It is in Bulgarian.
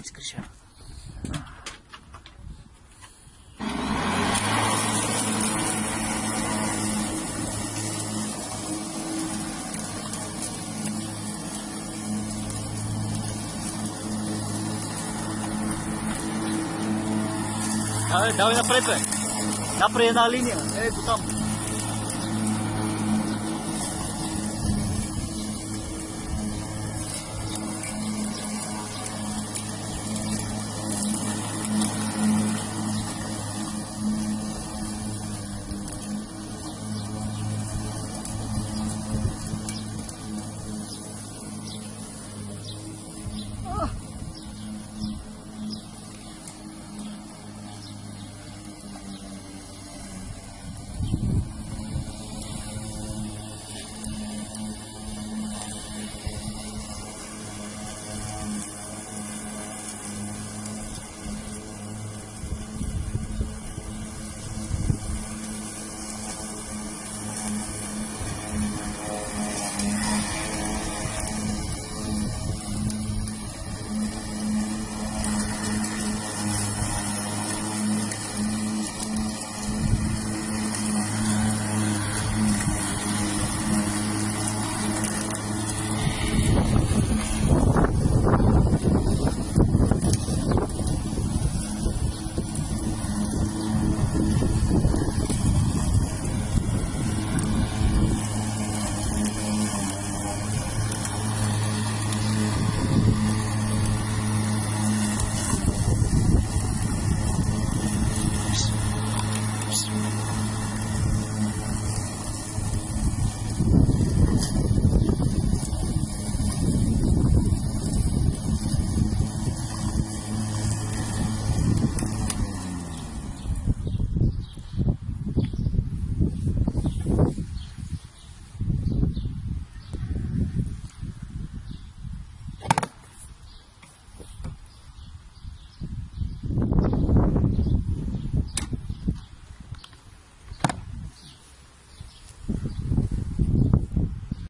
изкриша. Давай, давай напред, бе. Напред една линия. Ето там.